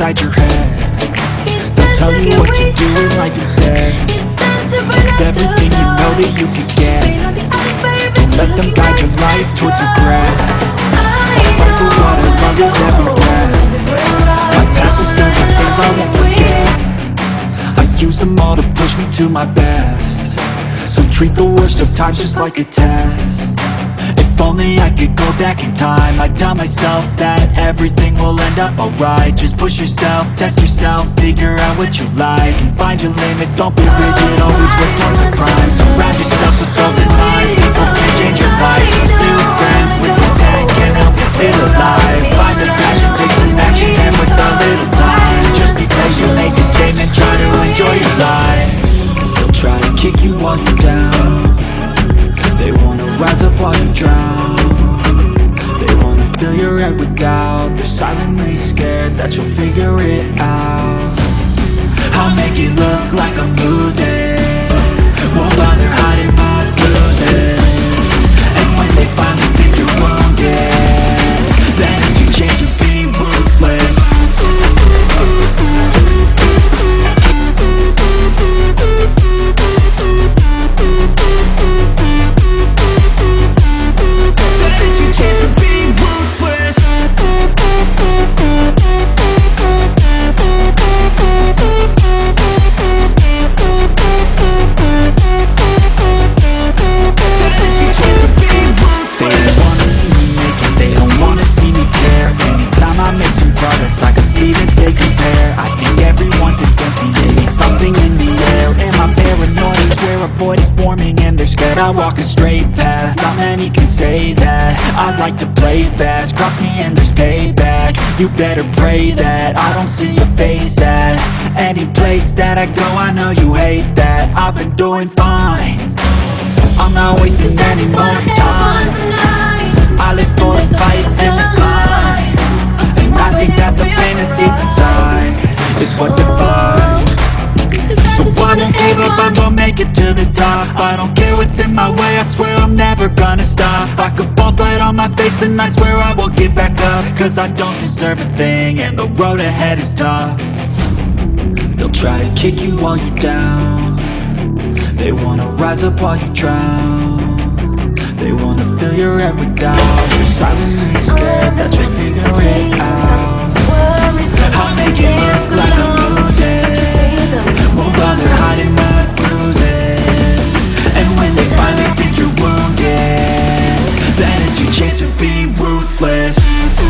inside your head. They'll tell you what to do in life instead. With everything you know that you can get. Don't let them guide your life towards regret. Fight for what I love with every breath My past is filled with things I won't forget. I use them all to push me to my best. So treat the worst of times just like a test If only I could go back in time. I'd tell myself that everything will end up alright. Just push yourself, test yourself, figure out what you like And find your limits, don't be rigid, always work towards a crime. Surround yourself with golden minds, people can change your life. New friends with can help you feel alive. Find the passion, take action, and with a little time Just be patient, make a statement, try to enjoy your life. They'll try to kick you while down you drown They wanna fill your head with doubt. They're silently scared that you'll figure it out. I'll make it look like I'm losing make some progress, I can see that they compare I think everyone's against me, maybe something in the air. Am I paranoid? I swear a void is forming and they're scared I walk a straight path, not many can say that. I like to play fast, cross me and there's payback. You better pray that I don't see your face at Any place that I go, I know you hate that. I've been doing fine. I'm not wasting any more time. I live for the make it to the top. I don't care what's in my way, I swear I'm never gonna stop. I could fall flat on my face and I swear I get back up. Cause I don't deserve a thing and the road ahead is tough. They'll try to kick you while you're down. They wanna rise up while you drown. They wanna fill your head with doubt. You're silently scared that you'll figure it out. I'll make it look like chance to be ruthless.